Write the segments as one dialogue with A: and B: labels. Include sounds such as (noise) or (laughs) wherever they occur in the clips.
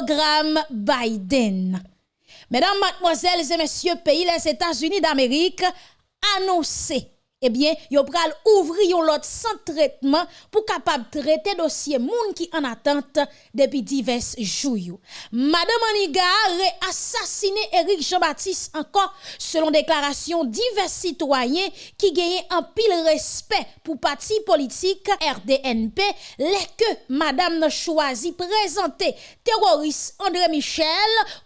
A: programme Biden. Mesdames, mademoiselles et messieurs, pays les États-Unis d'Amérique annoncé eh bien, yo pral ouvrir l'autre centre traitement pour capable traiter dossier moun qui en attente depuis divers jours. Madame Aniga a assassiné Eric Jean-Baptiste encore selon déclaration divers citoyens qui gagnent un pile respect pour parti politique RDNP les que madame choisi présenter terroriste André Michel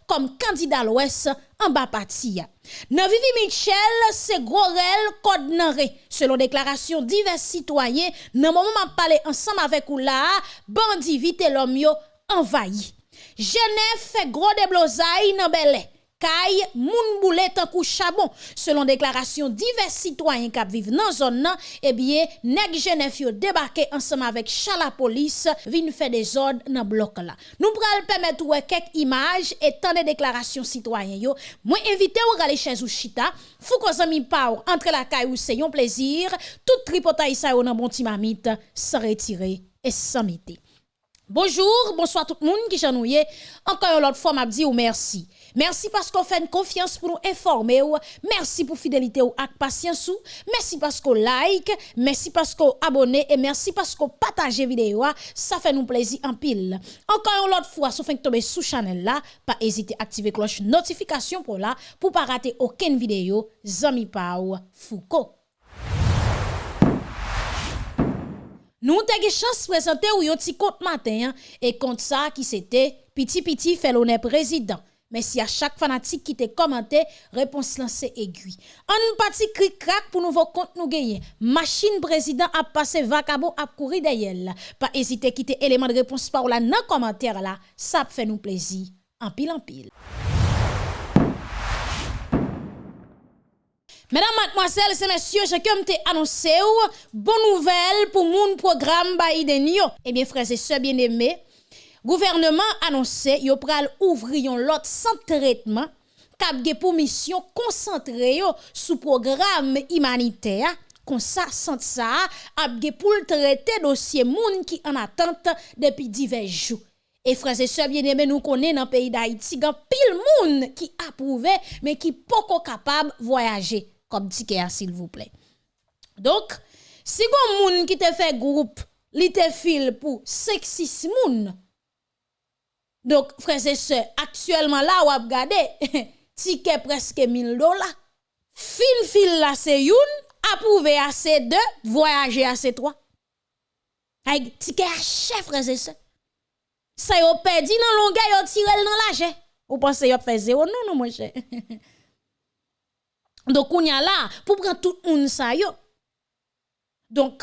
A: comme candidat à l'Ouest an ba pati ya. Nan Vivi Michel, se Gorel Kodnare. Selon deklarasyon divers sitwayen, nan moun man pale ansam avek ou la, bandi vite lom yo envayi. Genève fait gros déblosay nan belè. Kay moun boule tan kou chabon. Selon déclaration divers citoyens qui vivent dans zone eh bien nèg Genève yo débarqué ensemble avec chala police vinn faire des ordres dans bloc là. Nous pral permettre ouais quelques images et tant de déclarations citoyens yo. Moi invité ou aller chez ou chita fou ko zami pa entre la kay ou c'est un plaisir. Tout tripotaille ça nan bon timamite sans retirer et sans Bonjour, bonsoir tout le monde qui chanouye. Encore une autre fois, m'a dit ou merci. Merci parce qu'on fait une confiance pour nous informer Merci pour fidélité ou patience. Merci parce qu'on like, merci parce qu'on abonne et merci parce qu'on partage vidéo. Ça fait nous plaisir en pile. Encore une autre fois, si vous tomber sous channel là, pas hésiter à activer cloche notification pour là pour pas rater aucune vidéo. Zami Pau Foucault. Nous avons chance de présenter yon petit compte matin hein, et compte ça qui c'était petit petit fait l'honneur président. Mais si à chaque fanatique qui te commenté, réponse lancée aiguille. Un petit cri crack pour nouveau compte nous gagner. Machine président a passé vacabo a courir derrière. Pas hésiter quitter élément de réponse par là dans commentaire là, ça fait nous plaisir. En pile en pile. Mesdames, mademoiselles et messieurs, j'ai comme te annoncé bonne nouvelle pour mon programme Biden yo. Eh bien, frères et sœurs bien-aimés, Gouvernement annonse yo pral ouvri yon lot san tretman kap ge pou misyon konsantre yo sou program imanite ya kon sa sant sa ap ge pou l trete dosye moun ki an atente depi divej jou. E franse se bieneme nou konen nan peyi da iti gan pil moun ki apouve men ki poko kapab voyaje. Kop dike ya sil vouple. Donk, si gon moun ki te fe group li te fil pou seksis moun, Donc, frères et sœurs, actuellement là, ou ap gade, ticket presque 1000 dollars. Fin fil là, c'est youn, approuvé à ces deux, voyager à ces trois. Avec ticket à chef, frères et sœurs. Ça yo perdu dans longueur, yo tiré dans l'argent. Ou pensez yo fait zéro? Non, non, mon cher. (laughs) Donc, on y a là, pour prendre tout le monde ça yo. Donc,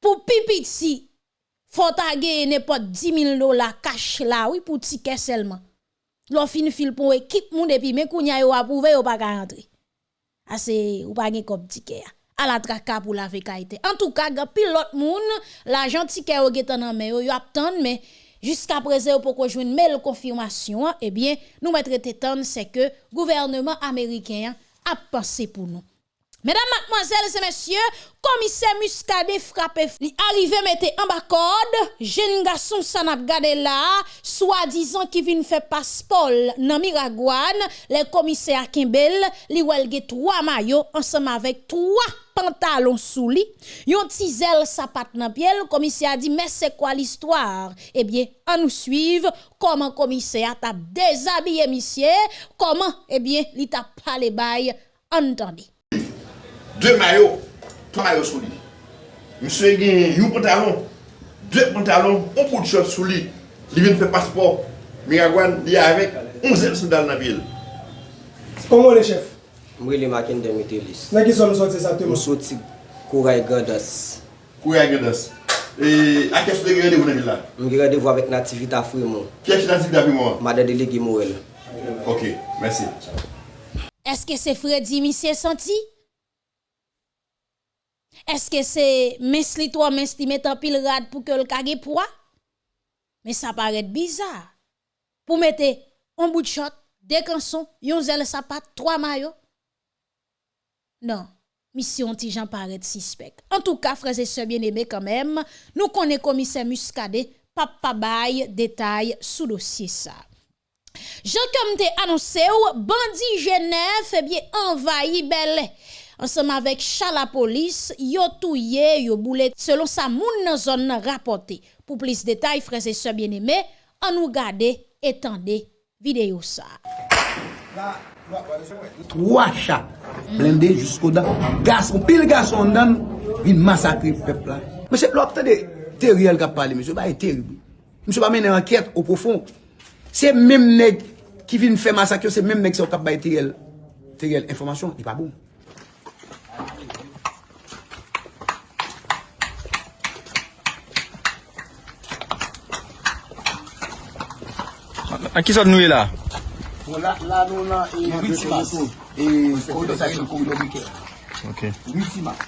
A: pour pipiti, faut taguer n'importe 10 000 dollars cash là, oui, pour ticket seulement. L'on fin fil pour équipe moun depuis, mais qu'on y a yo approuvé, yo pas rentrer. Ah, ou pas comme ticket. À la traka pour la vécaïté. En tout cas, gars, pilote moun, l'argent ticket yo getan nan mais yo, mais jusqu'à présent, pour qu'on joue mail confirmation, eh bien, nous mettre c'est que gouvernement américain a pensé pour nous. Mesdames, mademoiselles et messieurs, commissaire Muscadet frappé, li arrivé mette en bas code, jeune garçon s'en a gardé là, soi-disant qui vient faire passeport dans Miragouane, le commissaire Kimbel, li welge trois maillots ensemble avec trois pantalons sous lit, yon tizel sapat nan pied, le commissaire a dit mais c'est quoi l'histoire? Eh bien, on nous suivre. Comment commissaire t'a déshabillé monsieur, comment? Eh bien, li t'a parlé bail, entendez.
B: 2 mayo, 3 mayo sou li. Mse gen yon pantalon, 2 pantalon, 1 pou tchot sou li. Li vin fè paspor, mi agwan li avèk, 11 sandal nan vil.
C: Koman le chef?
D: Mwen li maken demite lis.
C: Nè ki son msot se sa te
D: mwen?
C: Msot
D: si Kouray Gandas.
B: Kouray Gandas. E a kè sou de gè rèdevou nan vil la?
D: Mwen gè rèdevou avèk nativita frimon.
B: Kè chè nativita frimon? Madè
D: de lè gè morel.
B: Ok,
A: mersi. Eske se Freddy mi se senti? Eske se mes li to, mes li metan pil rad pou ke l kage pwa? Me sa paret bizar. Pou mette on bout chot, dek anson, yon zel sapat, troa mayo. Non, misyon ti jan paret sispek. En tou ka, freze se bien eme kanmem, nou konen komise muskade, pap pabay detay sou dosye sa. Jan kom te anonse ou, bandi Genève, ebye envayi belè. Ensemble avec chat la police, yo touye, yo boule selon sa moun nan zone nan rapporté. Pour plus de détails, frères et sœurs bien-aimés, on nous garde et tendez vidéo ça.
E: Trois chats blindés jusqu'au dents. Garçon, pile garçon dedans, vin massacrer le peuple là. Monsieur, l'opte de Teriel qui a parlé, monsieur, bah, terrible. Monsieur, pas mener enquête au profond. C'est même nèg qui vient faire massacre, c'est même nèg qui a bail Teriel. Teriel, information, il pas bon.
F: An ki sot nou e la?
E: La nou nan e Witsimas. E kou de sakil kou yon wike.
F: Ok.
E: Witsimas.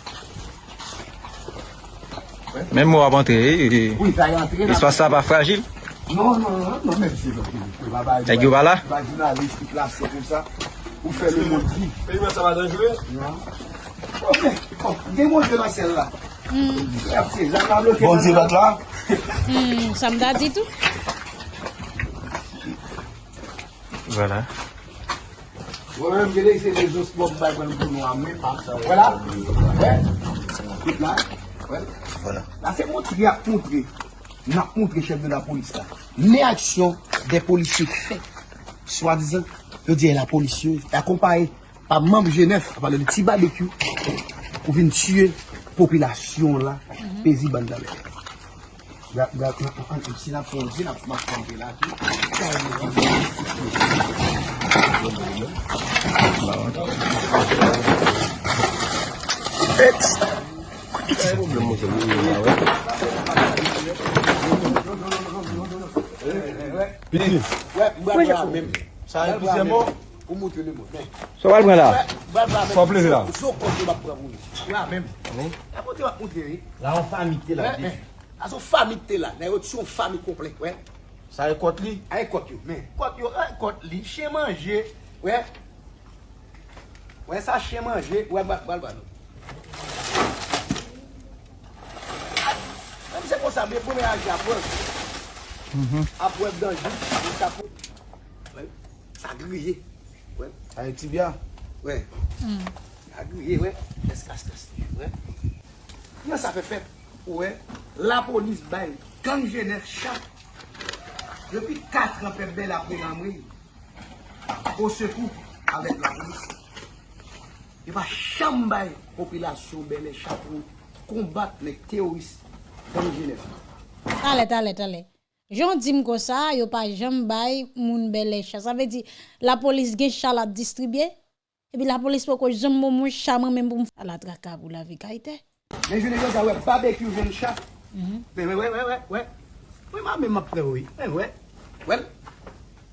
F: Mèm mou ap antre, espas sa pa fragil?
E: Non, non, non, non mèm si.
F: E gyo ba la?
E: Vagina list ki plas se pou sa. Ou fè le moun di.
C: Fè yon sa va danjou
E: e? Non. Ok, kom, gen moun de la sel la. Bon di
A: vat la? Sam da
E: di tou? Par ça. Voilà. Ouais. Tout là. Ouais. Voilà. Là, c'est montrer, à montrer. N'a montré chef de la police là. Les actions des policiers faites, soi-disant, je dis la police, accompagné par membre Genève, à parler de petit barbecue, pour venir tuer la population là, paisible dans Sin ap fon, sin ap mak konti la ki. Eks! Eks! Pidin! Mwen jan mwen. Sa yon pise mwen?
F: So wal mwen la?
E: So
F: pleze la?
E: So konti wap pravou. La mwen. La konti wap konti.
G: La an famite la.
E: A son fami te la, nan yo ti son fami komplek, wè.
G: Sa e kot li?
E: A e kot yo, men. Kot yo, a e kot li, che manje, wè. Wè sa che manje, wè bak bal ban nou. Mwen se kon sa mwen pou mwen anje apwèk. Mhm. Apwèk danjou, mwen sa pou.
G: Wè, sa griye. Wè. Sa e tibia.
E: Wè. Hmm. Sa griye, wè. Eskas, eskas. Wè. Mwen sa fe fèp. Ouè, la polis bay, gang jenef chak. Depi 4 an pep bel apre Ramri, ou se kou avèk la polis. E va chanm bay, popilasyon belè chak ou, kombat lèk teoris gang jenef. Tale,
A: tale, tale. Jon di m ko sa, yo pa jem bay moun belè chan. Sa ve di, la polis gen chan la distribye, epi la polis pou ko jem moun moun chanman men pou m fwa la traka pou la vi
E: kaitè. Men jounen yo zawè barbekyou ven chak. Wè wè wè wè wè. Wè mè mè mè pre wè. Wè wè. Wè.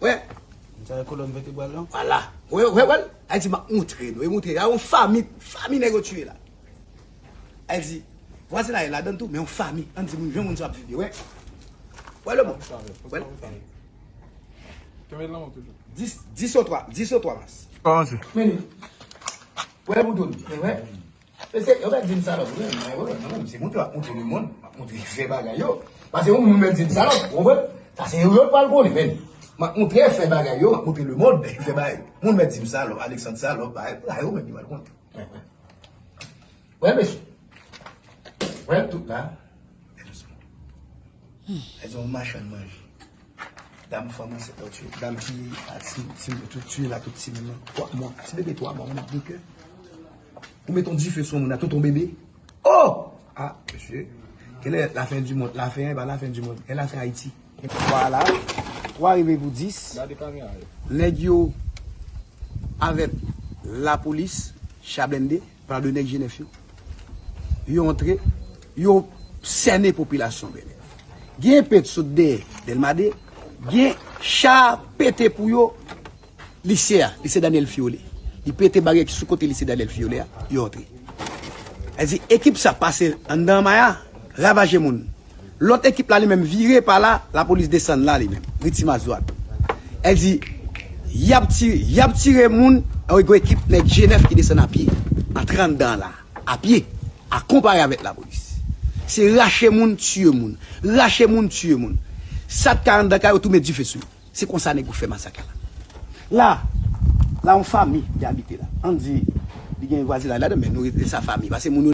E: Wè. Mwen
G: sa yon kolon vete gwal
E: lan. Wala. Wè wè wè. A di mè moutre nou. E moutre. A yon fami. Fami nè yo tue la. A di. Wase la yon la dan tou. Men yon fami. An di moun ven moun sap vivi. Wè. Wè lè moun. Wè. Kèmè lan moun toujou? Dis o 3.
F: Dis o
E: 3 mas. Pansè. Meni. Wè moun doun. Wè. Pese, yo ka din salop, wè, mwen wè, nan mwen, se moun te wak moun te moun moun, wak moun te fe bagay yo. Pase yon moun men din salop, wè wè, sa se yon pal koni men. Mak moun te fe bagay yo, mak moun te le moun, be, fe bagay. Moun men din salop, Aleksandre salop, ba, la yo men di wak konti. Wè, mè, wè, tout la, e zon machan manji. Dam faman se to tue, dam ki a ti, ti, ti, ti la ki ti mè mè, 3 moun, ti bebe 3 moun, mè dike. Ou meton di fè son moun a to ton bebe. Oh! Ah, mèche. Kèlè la fèn du moun. La fèn, eh ba la fèn du moun. E la fèn Haiti. Voilà. Ou arrive pou 10. Neg yo avèp la polis chablende par de neg jenef yo. Yo entre, yo sène popilasyon bebe. Gen pet sot de delmade, gen cha pete pou yo lisea, lise Daniel Fiole. Di pete bagay ki sou kote lise dalel fiyole ya, yo otri. E di ekip sa pase an dan maya, ravaje moun. Lot ekip la li men vire pa la, la polis desen la li men. Riti ma zwa. E di, yap tire, yap tire moun, ah ou e go ekip nek G9 ki desen api. An 30 dan la, api, a kompare avet la polis. Se rache moun, tue moun. Rache moun, tue moun. Sat 40 dakar ou tou me di fesou. Se konsa nek ou fe masaka la. La, Là, en famille qui habite là. On dit, il y a un voisin là, mais nous, c'est sa famille. Parce que nous,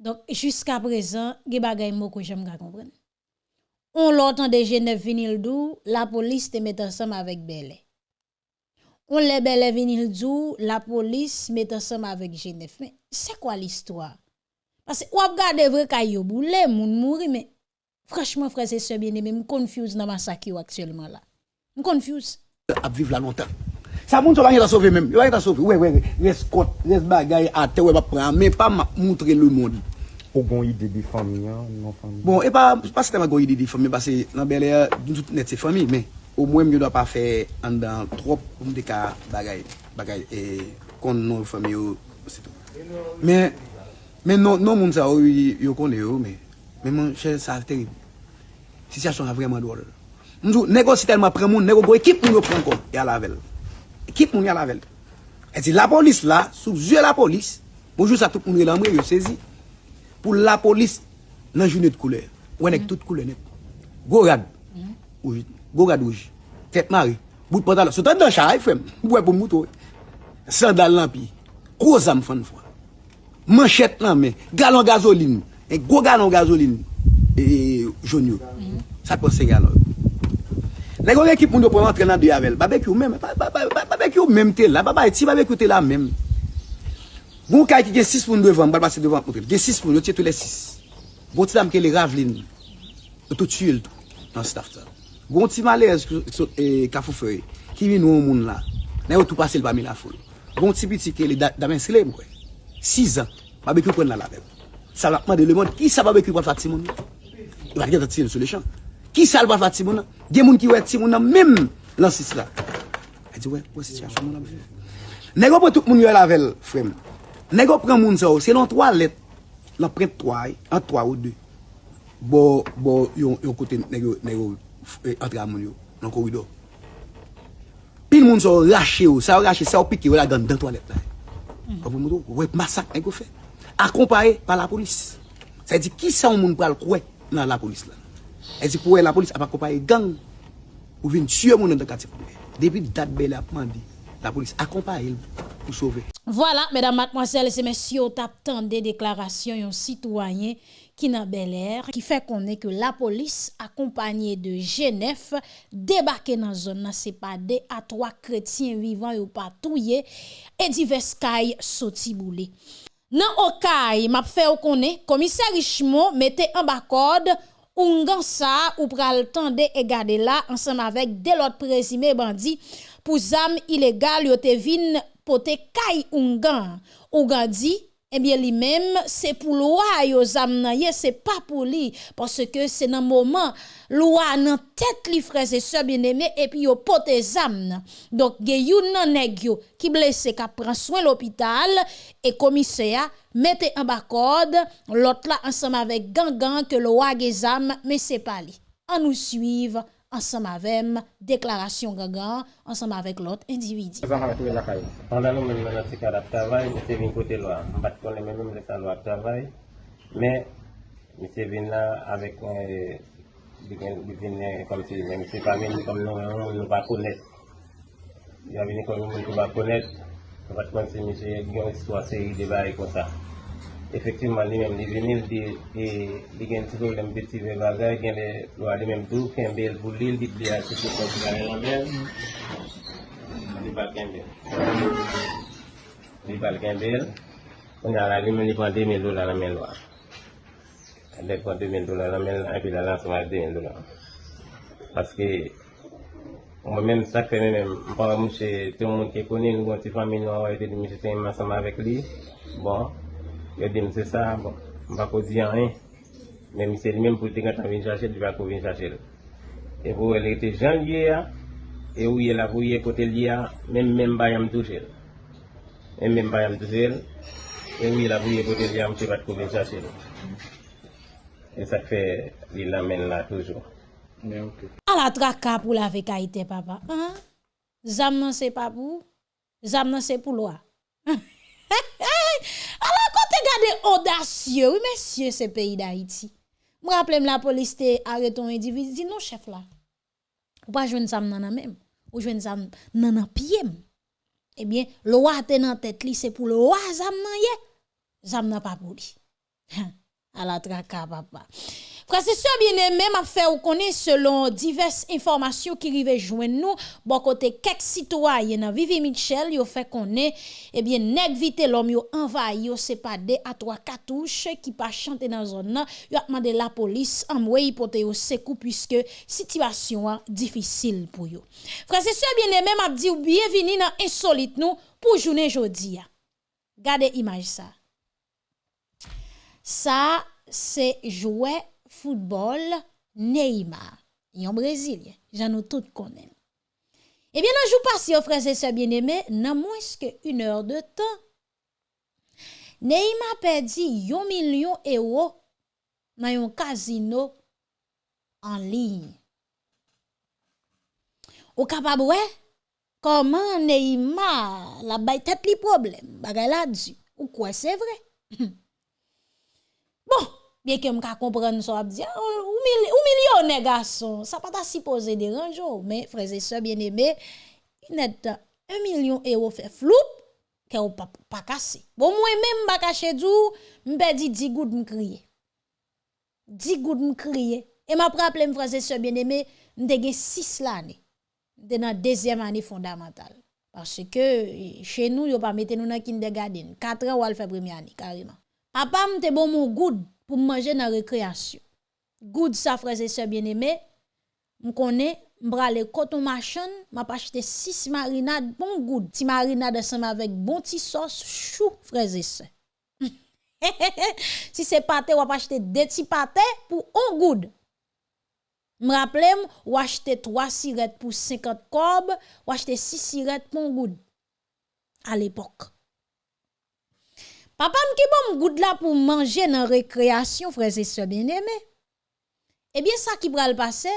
A: Donc, jusqu'à présent, a des choses que j'aime comprendre. On l'entend de Genève vinil dou, la police te met ensemble avec Belé. On les Belé vinil dou, la police met ensemble avec Genève. Mais c'est quoi l'histoire? Parce que ou regarde vrai kayo boule, moun mouri, mais franchement, frère, c'est ce bien aimé, me confuse dans massacre actuellement là. Me confuse.
E: à vivre là longtemps. Sa moun sou la nye ta sove mèm. Yo la nye ta sove. Ouè, ouè, ouè. Res kot, res bagay, ate, ouè, pa pran. Mè pa moutre le moun.
H: Ou gon ide di fami an, non fami.
E: Bon, e pa, pa se te ma gon ide di fami. Basè, nan belè, nou tout net se fami. Mè, ou mwen myo do pa fè an dan trop mou de ka bagay. Bagay, e kon nou fami yo, se tou. Mè, mè non moun sa ou yo kon de yo, mè. Mè mwen, chè, sa terib. Si sa son a vreman do. Mwen sou, nego si telman pren moun, nego go ekip moun yo pren kon. E alavel. Kit moun yal avel. E di la polis la, souzye la polis, moujou sa tout moun yal amre yo sezi, pou la polis nan jounet koule. Ou enek tout koule net. Gorad. Ouj. Gorad ouj. Tet mari. Bout pantalon. Sotan dan chay fwem. Bwè pou moutou. Sandal lan pi. Koza m fan fwa. Manchet lan men. Galon gazoline. E go galon gazoline. E joun yo. Sa kon se galon. Nè kon ekip moun do pou antre nan de yavel. Babek yon mèm. Babek yon mèm te la. Babay ti babek yon te la mèm. Bon kay ki gen 6 moun devan. Bal pase devan. Gen 6 moun. Yo tiye tou le 6. Bon ti dam ke le ravlin. Yo tou tue l tou. Nan staff ta. Bon ti malez e, kafou feye. Ki vin nou moun la. Nè yo tou pase l bami la foul. Bon ti biti ke le damen sile mwen. 6 an. Babek yon pren nan la mèm. Sa lakman de le moun. Ki sa babek yon pren fati moun? Yon va gen tati yon sou le chan. Ki sal wafat si moun nan? Gen moun ki wè ti moun nan mèm lansis la. A di wè, wè sityasyon moun nan mè. Nègo pou tout moun yo lavel, frem. Nègo pren moun sa ou, se nan 3 let. Lan pren 3, an 3 ou 2. Bo, bo, yon, yon kote nègo, nègo, eh, antra moun yo, nan korido. Pil moun sa ou rache ou, sa ou rache, sa ou piki ou la dan dan 3 let la. Hmm. A pou moun do, wè masak nègo fè. Akompare pa la polis. Sa di ki sa ou moun pral kwe nan la polis la. Elle dit pour la police a pas accompagné gang ou vient tuer moun dans quartier. Depuis date belle a demandé la police accompagne pour sauver.
A: Voilà, mesdames, mademoiselles et messieurs, t'attend des déclarations d'un citoyen qui n'a bel air, qui fait qu'on est que la police, accompagnée de Genève, débarqué dans la zone, c'est pas des à trois chrétiens vivants ou patrouillés et divers cailles sorti boulé. Nan Okaï, m'a fait connaître, commissaire Richemont mettait en bas code Ungan sa ou pral tende e gade la ansam avek delot prezime bandi pou zam ilegal yo te vin pote kay ungan. Ungan di, eh bien lui-même c'est pour loi yo zam c'est pas pour lui parce que c'est dans moment loi nan tête li frères et sœurs bien-aimés et puis yo pote zam donc gen yon nan nèg yo qui blessé ka prend soin l'hôpital et commissaire mettez en bas code l'autre là ensemble avec gangan que le wa gen zam mais c'est pas lui. On nous suivre ensemble avec déclaration gangan ensemble avec l'autre individu.
I: Mais monsieur vient là avec euh, vient comme si même c'est pas même comme nous on ne pas connaître. Il a venu comme nous ne pas connaître. On va si monsieur il y a une histoire série de bails comme ça. Effectivement, lui-même, il vient il dit et il y a un petit problème petit bagage, il y a a la prend 2000 dollars la prend 2000 dollars la et puis la lance à 2000 dollars. Parce que moi-même, ça fait même, par exemple, chez tout le monde qui connaît, nous, une famille, nous avons été de monsieur ensemble avec lui. Bon, il dit, c'est ça, bon, on va pas dire rien. Mais c'est lui-même pour te quand venir chercher, il va venir chercher. Et pour elle était janvier, et où il a voulu côté lié, même même pas yam touché. Et même pas yam touché. Et où il a voulu côté lié, monsieur va te venir chercher. Et ça fait, il l'amène là toujours.
H: Mais ok.
A: À la traka pour la papa. Hein? Zam nan c'est pas pour. Zam nan c'est pour loi. (laughs) Regardes audacieux, oui, messieurs, ce pays d'Haïti. Je rappelle, la police t'a arrêté un individu, dit non, chef là. ou pas joindre zam nan même, ou joindre zam nan pied. Eh bien, le roi te nan tête li, c'est pour le roi zam nan ye. Zam nan pas pour li. (laughs) à la traka papa. Prese se biene men ap fe ou konen selon divers informasyon ki rive jwen nou, bon kote kek sitwaye nan Vivi Michel yo fe konen, ebyen eh neg vite lom yo envay yo sepade atwa katouche ki pa chante nan zon nan, yo ap mande la polis amwe ipote yo sekou pwiske sitwasyon an difisil pou yo. Prese se biene men ap di ou biye vini nan insolite nou pou jounen jodi ya. Gade imaj sa. Sa se jwè football Neymar, un Brésilien, j'en ai tout connaît. Eh bien, dans jour passé, frères et sœurs bien-aimés, dans moins qu'une heure de temps, Neymar perdu 1 million d'euros dans un casino en ligne. Ou capable comment Neymar la bay tête li problème, bagay la ou quoi c'est vrai? (laughs) bien que m'ka comprendre ça dire ou, ou millionnaire garçon. Ça pas ta supposé déranger mais frères et sœurs bien-aimés net 1 million d'euros fait floup que ou pas pas cassé. Bon moi même pas caché du m'pe dit 10 gouttes m'crier. 10 gouttes m'crier. Et m'a rappelé frères et sœurs bien-aimés m'te 6 l'année. De dans deuxième année fondamentale. Parce que chez nous yo pas mettre nous dans kindergarten 4 ans ou al faire première année carrément. Papa m'te bon mon good pou manje nan rekreasyon. Goud sa freze se bien eme, m konen, m brale koton machon, m ap achete 6 marinade bon goud. Ti marinade seman vek bon ti sos chou freze se. si se pate wap achete 2 ti pate pou 1 goud. M rappele m wachete 3 siret pou 50 kob, wachete 6 siret pou 1 goud. A l'epok. Papa m'ki bon goud là pour manger dans récréation frères et sœurs bien-aimés. Eh bien ça qui pral passer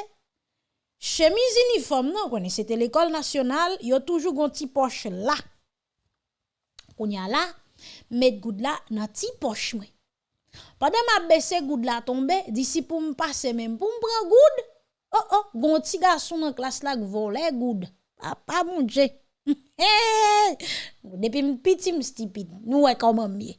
A: chemise uniforme non c'était l'école nationale, yo toujours gon petit poche là. Kounya là, met goud là dans petit poche moi. Pendant m'a baissé goud là tomber, d'ici pour me passer même pour me prendre goud. Oh oh, gon garçon dans classe là volé goud. Papa mon Depi m piti m stipid, nou wè koman miye.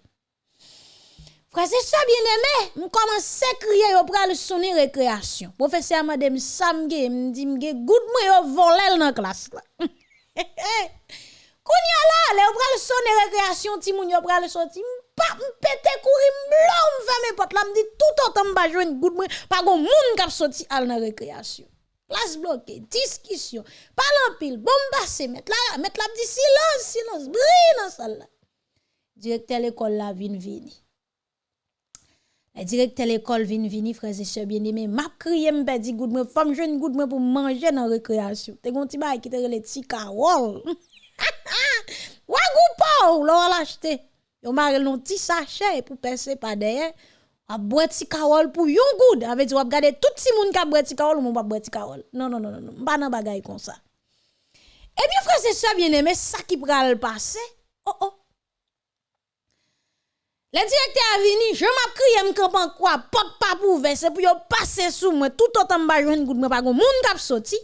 A: Frase sa bien eme, m komanse kriye yo pral soni rekreasyon. Profesya m adem samge, m di mge, gout mwen yo volel nan klas la. Koun ya la, le yo pral soni rekreasyon ti moun yo pral soti, m pa m pete kouri, m blon m fè me pot la, m di tout otan m bajwen gout mwen, pa goun moun kap soti al nan rekreasyon. Place bloquée, discussion, parle en pile, bombasse, mettre là, mettre là, dit silence, silence, brille dans salle là. Directeur l'école là, vin vini. Le directeur l'école vin vini, frères et sœurs bien-aimés, m'a crié, m'a dit, good moi, femme jeune, good moi pour manger dans récréation. T'es gon ti qui te le ti carole. Wagou pa, l'on l'acheter. Yo marel non ti sachet pour percer pas derrière a boire ti kawol pour yon good avec tu regarder tout si moun ka boire ti kawol ou pas boire ti kawol non non non non pas nan bagay comme ça et bien frère c'est ça bien aimé ça qui pral passer oh oh. Le directeur a venu je m'a crié me campan quoi? Porte pas pour ouvert. C'est pour passer sous moi. Tout autant m'a joindre good moi pas gon moun k'ap sorti.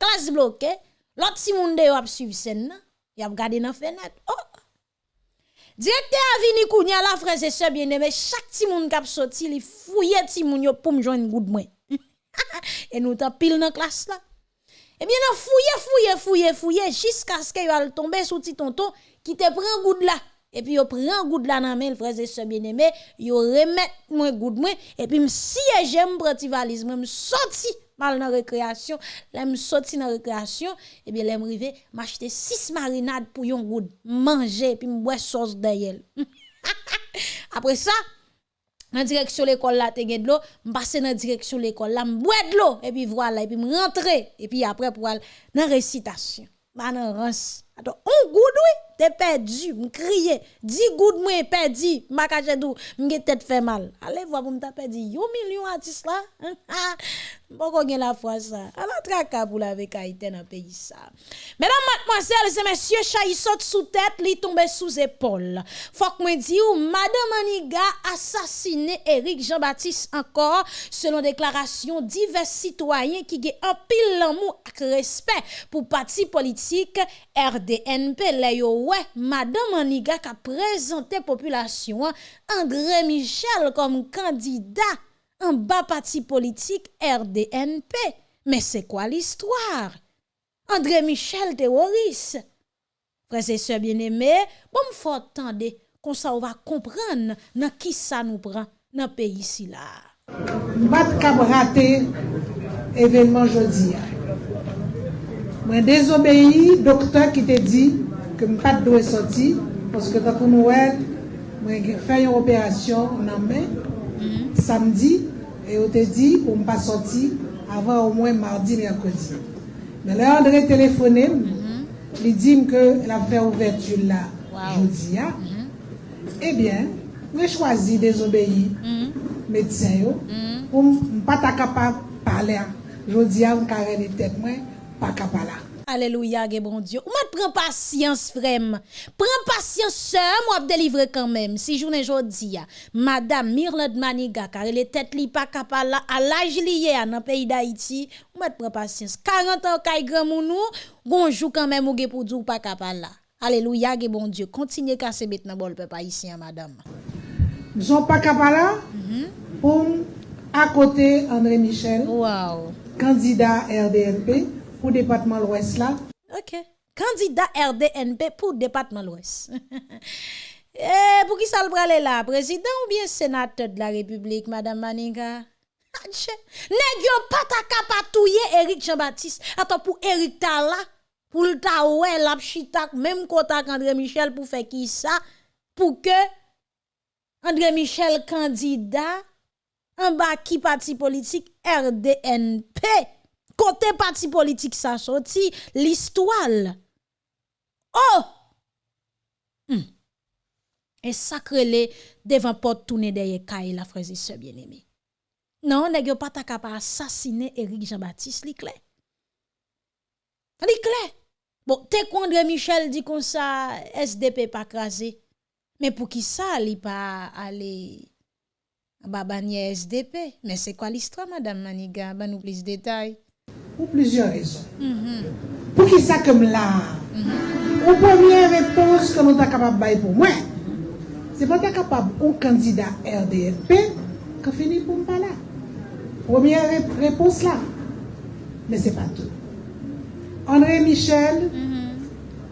A: Classe bloquée. L'autre si moun de yo ap suivre scène y a regardé dans fenêtre. Oh Directeur vini kounya la frère et sœur bien-aimé, chaque ti moun k'ap sorti li fouye ti moun yo pour me joindre good moi. (laughs) et nous ta pile dans classe là. Eh bien, nan fouye, fouye, fouye, fouye, jusqu'à ce qu'il va tomber sous ti tonton qui te prend good là. Et puis, yo prend good là nan men, frères et sœurs bien-aimés, yo remet moi good moi, et puis, si j'aime prati valise, moi, sorti mal dans récréation, là me sorti dans récréation, et bien là m'rivé m'acheter 6 marinades pour yon good manger puis m'boire sauce derrière. (laughs) Après ça, dans direction l'école là te gen de l'eau, m'passer dans direction l'école là m'boire de l'eau et puis voilà et puis m'rentrer et puis après pour aller dans récitation. Attends, on goud oui, t'es perdu, m crier. 10 goud moi perdu, ma cache dou, m'ge tête fait mal. Allez voir pour me perdu yo million artiste là. (laughs) Qu'on gen la foi ça. Alors traka pour la avec Haïti dans pays ça. Mesdames, mademoiselles et messieurs, chay saute sous tête, li tombe sous épaule. Faut que ou madame Aniga assassiné Eric Jean-Baptiste encore selon déclaration divers citoyens qui gen un pile l'amour ak respect pour parti politique DNP le yo wè, Madame Aniga ka prezante populasyon André Michel kom kandida an ba pati politik RDNP. Men se kwa l'histoire? André Michel teroris. Prese se bieneme, bom fò tande kon sa ou va kompran nan ki sa nou pran nan peyi si la. Mbat
J: kab rate evenman jodi ya. Mwen dezobeyi doktor ki te di ke m pat do e soti poske takou nou wè mwen fè yon operasyon nan men mhm. samdi e yo te di pou m pa soti avan ou mwen mardi merkodi. Men lè André telefonè m mhm. li di m ke la fè ouvertu la joudi ya. Mhm. Eh Ebyen mwen chwazi dezobeyi medsen yo pou m pat akapap pale a. Joudi ya m kare li tèt mwen capable là.
A: Alléluia, bon Dieu. Ou m'a prend patience, frère. Prends patience, sœur, moi délivrer quand même. Si journée jodi madame Mirland Maniga, car elle est tête li pas capable à l'âge lié dans pays d'Haïti, ou m'a prend patience. 40 ans kay grand mounou, bonjour quand même ou pour dire pas capable. Alléluia, ge bon Dieu. Continuez casser bête dans bol peuple haïtien, madame.
J: Nous sommes pas capables là? Pour à côté André Michel,
A: Wow.
J: candidat RDNP pour le département l'Ouest là.
A: OK. Candidat RDNP pour le département l'Ouest. (laughs) Eh, pour qui ça le brale là? Président ou bien sénateur de la République, Madame Maniga? Adje, Nèg yo pas ta kapatouye Eric Jean-Baptiste. Attends, pour Eric ta là, pour le ta ouais, la même kontak André Michel pour faire qui ça? Pour que André Michel candidat en bas qui parti politique RDNP. Côté parti politique ça sorti l'histoire. Oh! Hmm. Et sacré devant porte tourner derrière Kaye la frère et sœur bien-aimés. Non, yo pas ta capable assassiner Eric Jean-Baptiste, li clair? Li clair? Bon, t'es André Michel dit comme ça SDP pas crasé. Mais pour qui ça li pas aller babanier SDP Mais c'est quoi l'histoire madame Maniga? Ba nous plus de détails.
J: Pou plizyon rezon. Mm -hmm. Pou ki sa kem la? Mm -hmm. Ou pwemye repons ke nou ta kapab bay pou mwen. Se pou ta kapab ou kandida RDFP, ka fini pou mpa la. Pwemye repons la. Men se pa tout. André Michel, mm -hmm.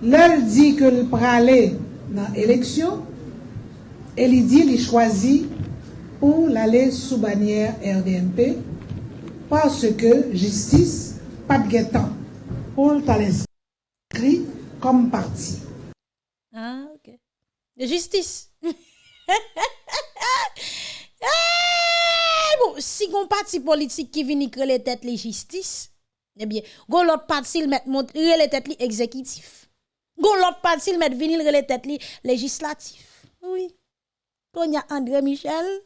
J: lèl di ke l pralè nan eleksyon, el li di li chwazi pou l'alè sou banyer RDMP parce ke jistis pas de guettant, pour l'inscrit comme parti.
A: Ah, OK. De justice. (laughs) Eh, bon, si gon parti politique qui vient créer les têtes les justice, eh bien, gon l'autre parti il met montre les têtes li exécutif. Gon l'autre parti il met venir les têtes li législatif. Oui. Kon y a André Michel,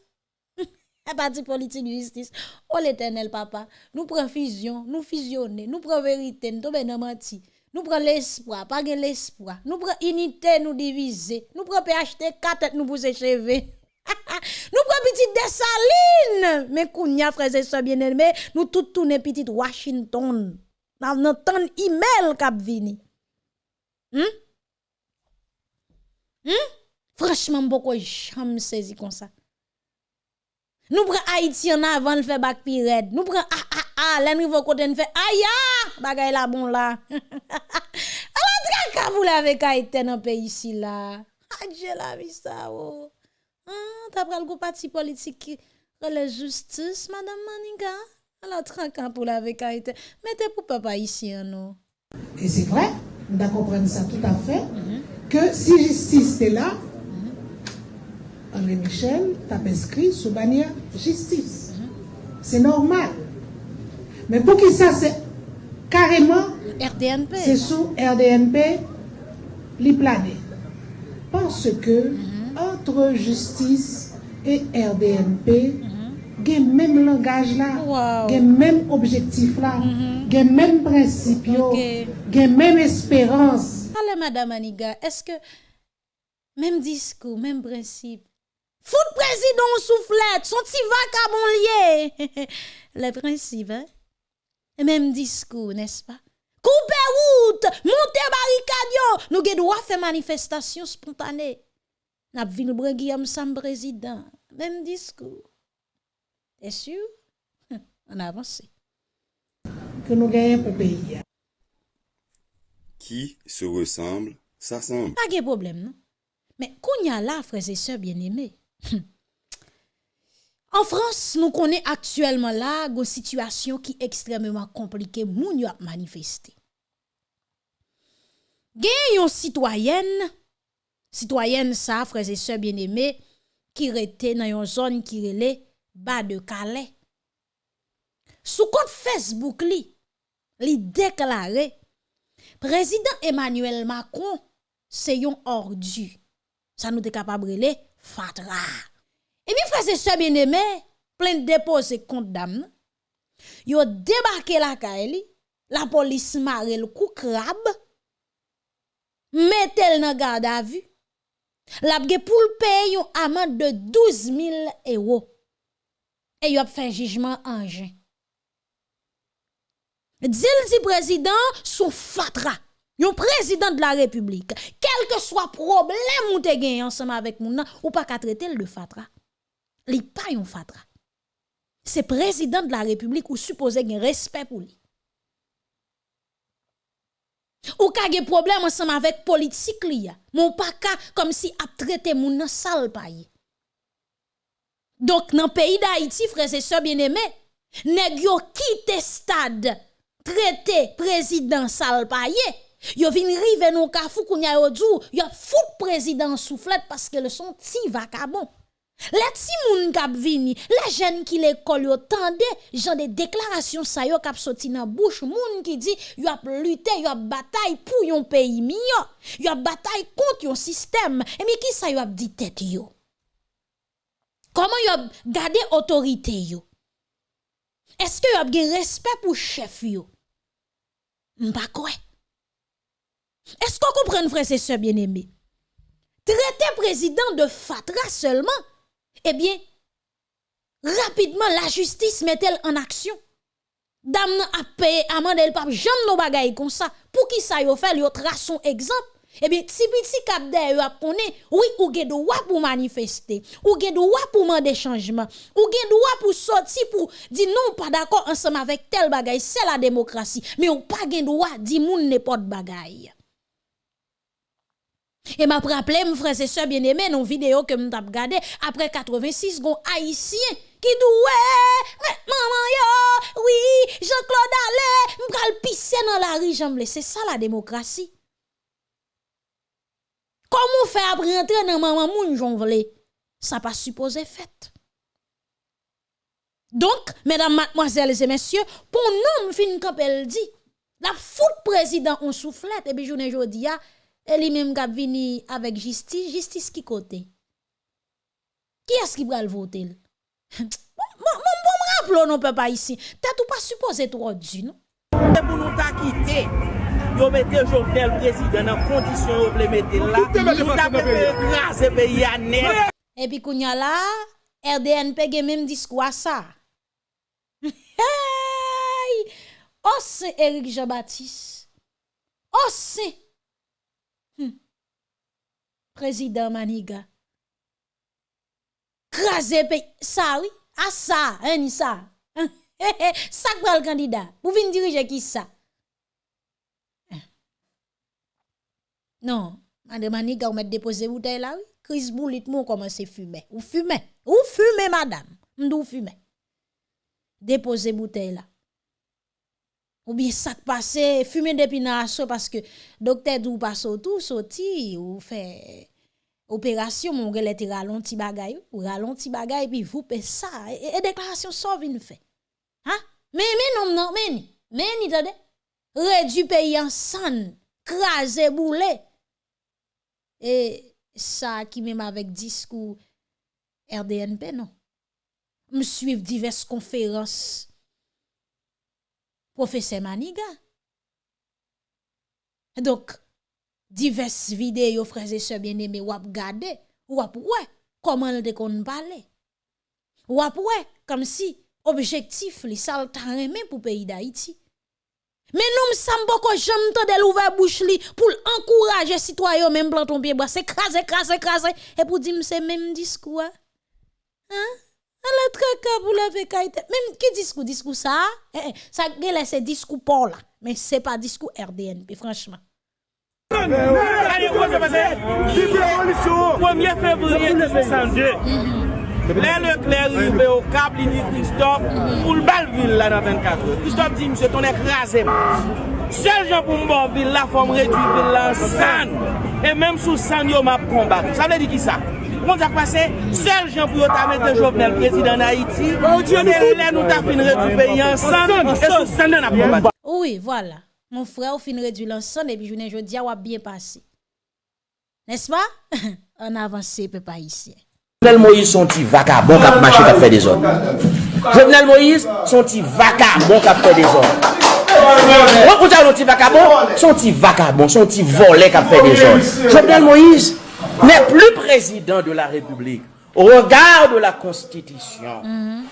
A: un parti politique justice. Oh l'éternel papa, nous prenons fusion, nous fusionner, nous prenons vérité, nous dans menti. Nous prenons l'espoir, pas l'espoir. Nous prenons unité, nous diviser. Nous prenons PHT 4 nous pousser cheveux. (laughs) nous prenons petit Dessaline. Mais kounya frères et sœurs bien-aimés, nous tout tourner petit Washington. Notre temps email k'ap vini. Hmm? Hmm? Franchement, beaucoup jamais saisi comme ça. Nous prenons Haïti en avant, le fait bac pirate. Nous prenons ah ah ah, là nous côté nous fait aïe ah, bagay la bon là. (laughs) Alors traka vous l'avez Haïti dans pays ici là. Adje la vie ça oh. Ah, t'as pris le parti politique qui la justice madame Maniga? Alors traka pour l'avec Haïti. Mettez pour papa ici non.
J: Et c'est vrai, on doit comprendre ça tout à fait, que si justice est là, André Michel t'a inscrit sous bannière justice. C'est normal. Mais pour qui ça, c'est carrément,
A: RDNP.
J: c'est sous RDNP li plané. Parce que entre justice et RDNP, gen même langage là,
A: Wow.
J: gen même objectif là, gen même principe yo,
A: Ok.
J: gen même espérance.
A: Allez, Madame Aniga, est-ce que même discours, même principe, Fout président soufflette, son petit vacabon lié. (laughs) Le principe, hein? Même discours, n'est-ce pas? Coupe route, monte barricade nous avons droit faire manifestation spontanée. N'a ville Guillaume Sam président, même discours. T'es sûr? (laughs) On avance.
J: Que nous gagnons pour pays.
K: Qui se ressemble, s'assemble.
A: Pas de problème, non? Mais qu'on y a là, frères et sœurs bien-aimés. En France, nous connaissons actuellement là une situation qui est extrêmement compliquée, moun a manifesté. Gen yon citoyenne, citoyenne ça, frères et sœurs bien-aimés, qui rete dans yon zone qui relait bas de Calais. Sous compte Facebook li, li déclaré Président Emmanuel Macron, c'est yon ordu. Ça nous est capable de fatra. Et bien, frères et sœurs bien-aimés, plein de déposer compte d'âme. Yo débarqué la kaeli, la police mare le coup crabe, mettez dans garde à vue. La pour le payer yon amende de 12 000 euros. Et yo a fait jugement en juin. Dil di président sou fatra. Yon président de la République, quel que soit problème ou te gen ensemble avec moun nan, ou pas ka traiter le fatra. Li pa yon fatra. C'est président de la République ou supposé gen respect pour lui. Ou ka gen problème ensemble avec politique li mon pas comme si ap traité moun nan sale paye. Donc dans pays d'Haïti, frères et sœurs bien-aimés, nèg yo kite stade traité président sale paye. Yo vin rive nou kafou kounya yo djou, yo fout président soufflette parce que le son ti vacabon. Les ti moun kap vini, les jeunes qui l'école yo tande, jan de déclaration sa yo kap soti nan bouche moun qui dit yo ap lutte, yo ap bataille pour yon pays miyo. Yo ap bataille contre yon système. Et mais qui sa yo dit tête yo? Comment yo gade autorité yo? Est-ce que yo ap respect pour chef yo? M'pa. Est-ce qu'on comprend, frère et sœurs bien-aimés? Traiter président de fatra seulement, eh bien, rapidement, la justice met-elle en action? Dame a payé amende el pap jam no bagay comme ça. Pour qui ça yo fait, yo trace son exemple. Eh bien, si petit cap de yo konnen, oui, ou gen droit pour manifester, ou gen droit pour demander changement, ou gen droit pour sortir pour dire non pas d'accord ensemble avec tel bagay, c'est la démocratie, mais ou pas gen droit dire moun n'importe bagay. Et m'a rappelé, mes frères et sœurs bien-aimés, dans vidéo que m'tap regardé après 86 gon haïtien qui dit ouais, maman yo, oui, Jean-Claude Allais, m'pral pisser dans la rue, j'en c'est ça la démocratie. Comment faire après rentrer dans maman moun j'en? Ça pas supposé fait. Donc, mesdames, mademoiselles et messieurs, pour nous, fin dit, la fout président on soufflette, et puis journée jodi E li menm kap vini avèk jistis, jistis ki kote. Ki as ki pral votel? (laughs) Mwen bon mrap lò nou pe pa isi. Tè tou pa suppose tro di nou.
L: Mwen pou nou ta kite, yo mette Jovenel Prezident nan kondisyon yo ple mette la, nou ta pepe graze pe yanè.
A: E pi kounya la, RDNP gen menm diskwa sa. (laughs) Hey! Ose Erik Jean-Baptiste, ose Président Maniga. Krasé pays. Ça, oui. Ah, ça, hein, ni ça. (laughs) ça quoi le candidat. Vous venez diriger qui ça? Hein. Non, madame Maniga, vous mettez déposer bouteille là, oui. Chris Boulit, mon commence à fumer. Ou fumer. Ou fumer, madame. M'dou fumer. Déposer bouteille là. Ou bien ça passe, fumer depuis naso parce que docteur dou passe tout sorti ou fait opération mon gars était ralenti bagay ou ralenti bagay puis vous paie ça et, déclaration ça vient fait. Hein? Mais mais non non mais. Mais ni tade. Réduit pays en san, craser boulé. et ça qui même avec discours RDNP, non? Me suivre diverses conférences. Professeur Maniga. Donc, diverses vidéos, frères et sœurs bien-aimés, ou gade, ou ap ouais, comment le kon parler. Ou ap ouais, comme si objectif li sal pour pays d'Haïti. Mais nous sommes beaucoup jamais de l'ouvert bouche li pour encourager citoyens même planton pied bois, c'est craser craser craser et pour dire c'est même discours. Hein? Est très cap pour la fécaïté. Même qui discours discours ça eh, eh, ça gèle c'est discours Paul là, mais c'est pas discours RDNP franchement.
L: Allez, on va passer. 1er février 1902. Lè Leclerc rive au Cap, li di Christophe, pou l'Balville la nan 24 heures. Christophe di, mse ton ekrase m. Sel jan pou mbon ville la, fòm redwi ville la san. E mèm sou san yo map kombat. Sa vle di ki sa? Moun tak pase, sel jen pou yo ta mette Jovenel prezident na Haiti, se lè nou ta fin redu peyi ansan, e sou senden ap kombat.
A: Oui, voilà. Moun frè ou fin redu lansan, epi jounen jodi a wap bien pase. Nes pa? An (laughs) avanse pe pa isye.
M: Jovenel Moïse son ti vaka, bon kap mache kap fe de zon. Jovenel Moïse son ti vaka, bon kap fe de zon. Mwen kouta yon ti vakabon, son ti vakabon, son ti volè kap fe de zon. Jovenel Moïse, n'est plus président de la République. Au regard de la Constitution,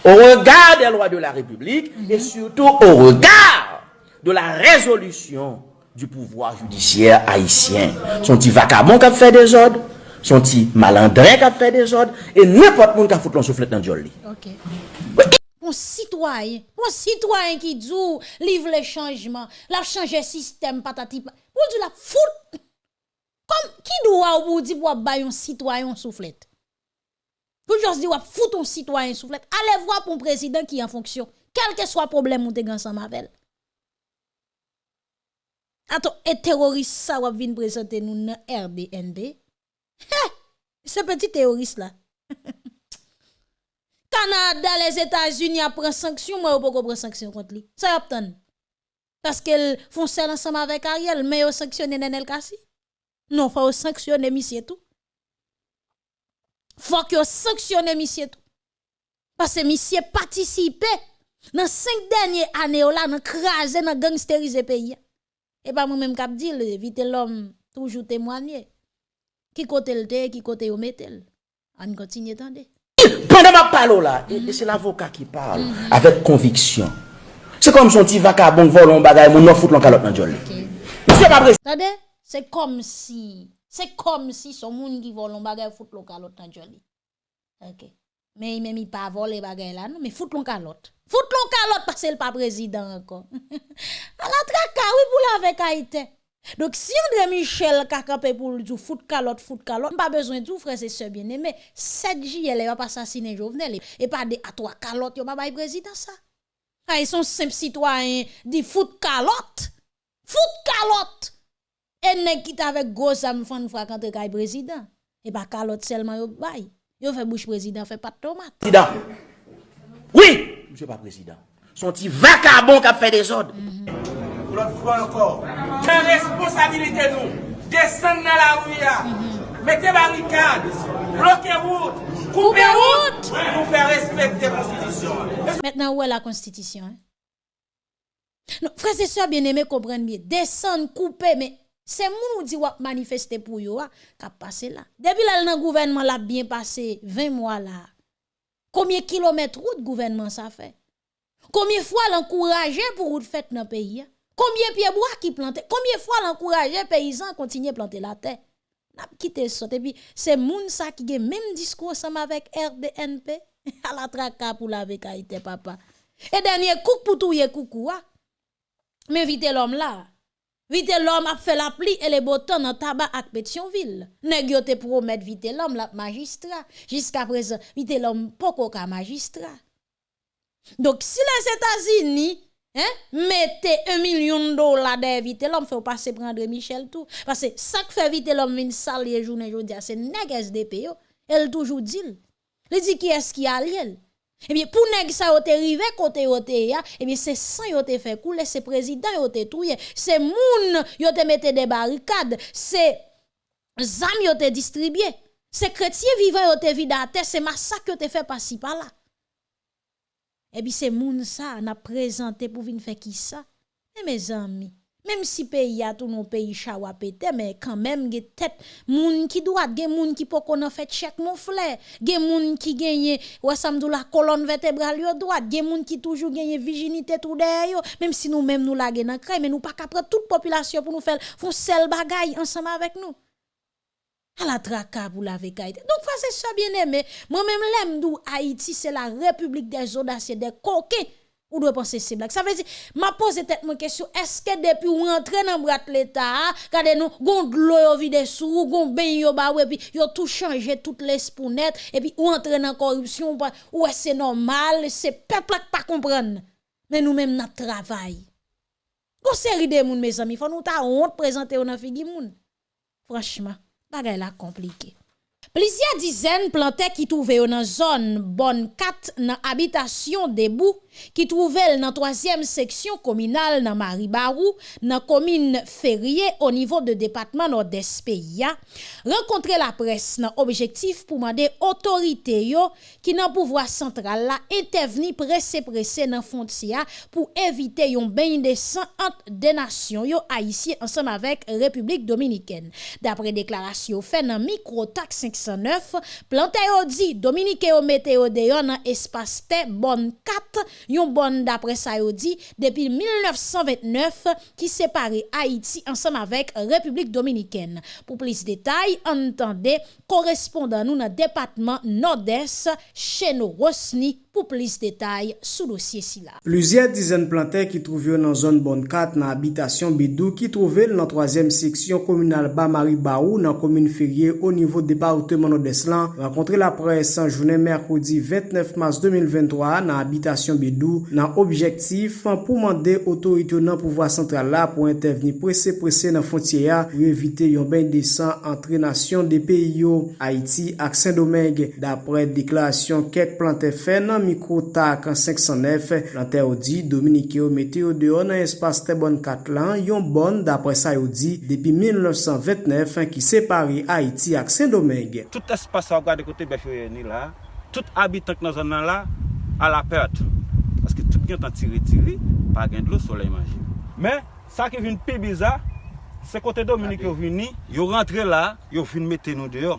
M: au regard des lois de la République, et surtout au regard de la résolution du pouvoir judiciaire haïtien. Son ti vagabond kap fè des ordres. son ti malandrin qui a fait des ordres et n'importe qui a foutu l'on soufflet dans le
A: OK. Un citoyen, un citoyen qui dit livre les changements, la changer système patati. Pour dire la fout qui doit vous dire pour un citoyen soufflet. Pour juste dire foutre un citoyen soufflet. Allez voir pour un président qui est en fonction. Quel que soit le problème ou te ensemble avec Attends, et terroriste ça va venir présenter nous dans RDNB. Ce petit terroriste là. (laughs) Canada, les États-Unis prend sanction, moi, pas prendre sanction contre lui? Ça y obtient. Parce qu'elle font ça ensemble avec Ariel, mais ils sanctionné Nenel Kassi. Non, faut sanctionner monsieur tout. Faut que sanctionner monsieur tout. Parce que monsieur participé dans cinq dernières années là, dans craser, dans gangsteriser pays. Et pas moi-même qui dit, vite l'homme toujours témoigner. Qui côté le qui côté au metel. On continue attendre.
M: Pendant ma parole là, et c'est l'avocat qui parle avec conviction. C'est comme son petit vacabon vole un bagage, mon non fout l'en calotte dans joli.
A: Monsieur pas Attendez, c'est comme si c'est comme si son monde qui vole un bagage fout l'en calotte dans joli. OK. Mais il même pas voler bagage là non, mais fout l'en calotte. Fout l'en calotte parce qu'il pas président encore. (laughs) À la traka pour la Haïti. Donc, si André Michel kakapé pour le foot calotte, foot calotte, pas besoin de tout, frère, c'est ce bien aimé. 7 juillet, il va pas assassiner Jovenel. Et pas de à toi calotte, il va pas président ça. Ah, ils sont simples citoyens, dit foot calotte. Foot calotte. Et nèg qui avec gros âme fan fois quand il président. Et pas calotte seulement yo bay. Yo fait bouche président, fait pas de tomate.
M: Président. Oui, monsieur pas président. Son petit vacabon qui a fait des ordres.
L: L'autre fois encore, quelle responsabilité nous? Descendre dans la rue, mettez barricade, bloquez route, coupez route pour faire respecter la Constitution.
A: Maintenant, où est la Constitution hein? Frères et sœurs bien-aimés, comprennent bien. Descendre, couper, mais c'est moun qui dit manifester pour yo, qui passé là. Depuis là, le gouvernement l'a bien passé 20 mois là. Combien de kilomètres route gouvernement ça fait? Combien de fois l'encourager pour route faite dans le pays? Combien de pieds bois qui plantent? Combien de fois l'encourager les paysans à continuer à planter la terre? N'a quitté ça. Et puis, c'est moun ça qui a même discours ensemble avec RDNP. (laughs) à la traka pour la vécaïté, papa. Et dernier coup pour tout yé coucou, Mais vite l'homme là. Vite l'homme a fait la pli et les boutons dans tabac avec Pétionville. Nèg yo te promettre vite l'homme la magistrat. Jusqu'à présent, vite l'homme poko ka magistrat. Donc si les États-Unis Hein? Mettez un million de dollars d'éviter l'homme fait passer prendre Michel tout. Parce que ça qui fait vite l'homme une salle journée c'est nèg SDP Elle toujours dit. Il dit qui est-ce qui a lié? Eh bien, pour nèg ça yo te rivé côté te ya, eh bien c'est sang te fait couler, c'est président te touye, c'est moun te mette des barricades, c'est zam yo te distribué. C'est chrétien vivant yo te vidate, c'est massacre yo te fait par-ci par-là. Et puis c'est moun ça, n'a présenté pour venir faire qui ça? Et mes amis, même si pays a tout nos pays chawa pété, mais quand même, ge tête, moun qui doit, gen moun qui peut qu'on fait chèque mon frère, gen moun qui gagne, ouais, samdou la colonne vertébrale droite, gen moun qui toujours gagne virginité tout derrière même si nous même nous la nan mais nous pas capable toute population pour nous faire, font seul bagay ensemble avec nous. À la traka pour la vekaïté. Donc, c'est ça bien aimé. Moi-même, l'aime d'où Haïti, c'est la république des audacieux, des coquins. Ou doit penser c'est blague. Ça veut dire, m'a posé tête mon question, est-ce que depuis ou rentre dans brat l'État, regardez nous, gon de l'eau vide sous, gon ben yo ba ouais, puis yo tout changé toutes les spounettes, et puis ou entre dans corruption, ou c'est normal, c'est peuple qui pas comprendre. Mais nous-mêmes, notre travail. Gon série de moun, mes amis, faut nous ta honte présenter ou nan figi moun. Franchement, bagay la compliqué. Plusieurs dizaines plantés qui trouvaient dans zone bonne 4 dans habitation debout ki trouvel nan 3e seksyon kominal nan Maribarou, nan komine Ferrier o nivou de Depatman Nord-Espeya, renkontre la pres nan objektif pou mande otorite yo ki nan pouvoi sentral la entevni prese-prese nan fontia pou evite yon ben indesan ant denasyon yo a isi ansam avek Republik Dominiken. Dapre deklarasyon fe nan Mikrotak 509, plante yo di Dominike yo meteo deyo nan espaste bon 4 yon bon d'après ça depuis 1929 qui séparait Haïti ensemble avec République dominicaine. Pour plus de détails, entendez correspondant nous dans le département nord-est chez nos Rosni pou plis detay sou dosye
C: si la. Pluzyer dizen plantè ki trouvyo nan zon bonkat nan abitasyon bidou ki trouvel nan 3e seksyon komunal Bamari Barou nan komune ferye o nivou departement Nodeslan renkontre la pres san jounen merkoudi 29 mars 2023 nan abitasyon bidou nan objektif pou mande otorite nan pouvoi sentral la pou interveni prese prese nan fontye ya pou evite yon ben desan entre nasyon de peyi yo Haiti ak Saint-Domingue. Dapre deklarasyon ket plantè fè nan Mikota kan 509 lan te ou di Dominique ou mete ou deyo nan espas te bon kat lan yon bon dapre sa ou di depi 1929 ki separe Haiti ak Saint-Domingue.
G: Tout espas sa ou gade kote befyo yon ni la, tout abitak nan zon nan la a la perte. Paske tout gen tan tiri-tiri, pa gen dlo soley manji. Men, sa ki vin pi biza, se kote Dominike ou vini, yo rentre la, yo vin mette nou deyo.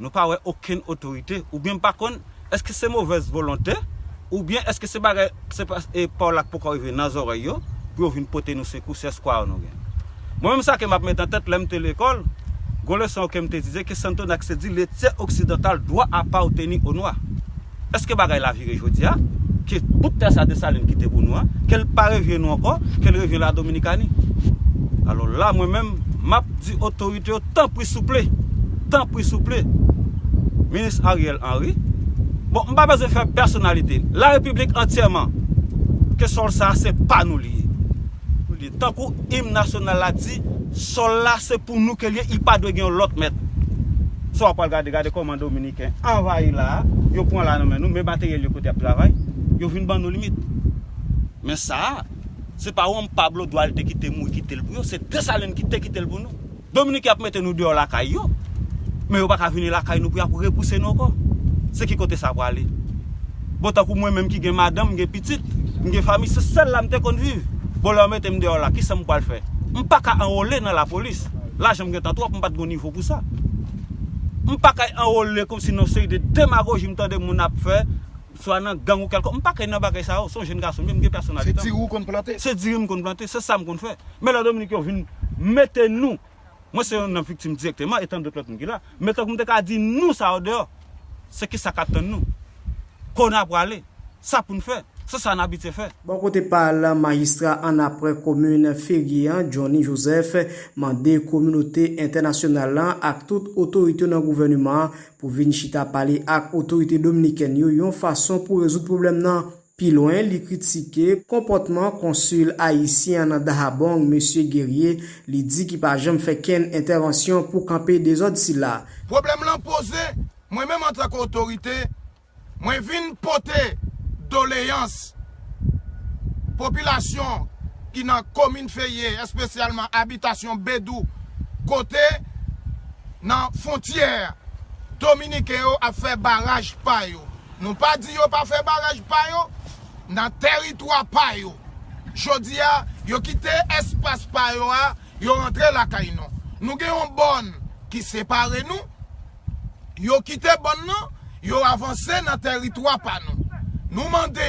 G: Nou pa we oken otorite ou bien pa kon eske se mouvez volante ou bien eske se bagay, se pa, e pa ou lak pou ka rive nan zore yo, pou yo vin pote nou se kou se skwa ou nou gen. Mwen mwen sa ke map met an tèt lèm te l'ekol, goun lè san ou kem dize, ke santo nak se di le tse oksidental dwa apa ou teni ou noua. Eske bagay la vire jodi ya, ke ki te sa de salin ki te pou noua, ke l pa revye nou ankon, ke l revye la Dominikani. Alo la mwen men map di otorite yo tan pri souple, tan pri souple. Minis Ariel Henry, Bon, mba beze fè personalite. La republik entyèman, ke sol sa se pa nou liye. Nou liye. Tankou im nasyonal la di, sol la se pou nou ke liye, i pa dwe gen lot met. So apal gade gade koman Dominiken, anvayi la, yo pon la nan men nou, me baterye li kote ap travay, yo vin ban nou limit. Men sa, se pa ou an Pablo Dual te kite mou, kite l pou yo, se Tessalen ki te kite l pou nou. Dominik ap mette nou diyo lakay yo, men yo baka vini lakay nou pou ya pou repouse nou kon. se ki kote sa wale. Bo takou mwen menm ki gen madam, gen pitit, gen fami, se sel la mte kon viv. Bo la mwen tem de yo la, ki se mwa l fè? Mpa ka enrole nan la polis. La jem gen tatwap, mpa te go nivou pou sa. Mpa ka enrole kom si nou se yi de demagoji mta de moun ap fe, swa nan gang ou kelko, mpa ka yi nan bagay sa ou, son jen gason, mwen gen personalite.
E: Se diri ou kon plante?
G: Se diri m kon plante, se sa m kon fè. Men la Dominik yo vin, mette nou, mwen se yon nan fiktim direktman, etan de plot mwen ki la, mette kon te ka di nou sa ou deyo. se ki sa katan nou. Kon ap wale, sa pou nou fe, se sa nan abite fe.
C: Bon kote pal, magistra an apre komune Ferian, Johnny Joseph, mande komunote internasyonal lan ak tout otorite nan gouvernement pou vin chita pale ak otorite dominiken yo yon fason pou rezout problem nan. Pi loin, li kritike, komportman konsul Haitien nan Dahabong, M. Guerrier, li di ki pa jem fe ken intervensyon pou kampe de zot si la.
E: Problem lan pose, mwen menm an tak otorite, mwen vin pote doleyans popilasyon ki nan komine feye, espesyalman abitasyon bedou, kote
N: nan fontyer Dominike yo a fe baraj payo. Nou pa di yo pa fe baraj payo, nan teritwa payo. Jodi ya, yo kite espas payo a, yo rentre la kay nou. Nou gen yon bon ki separe nou, yo kite bon nan, yo avanse nan teritwa pa nou. Nou mande,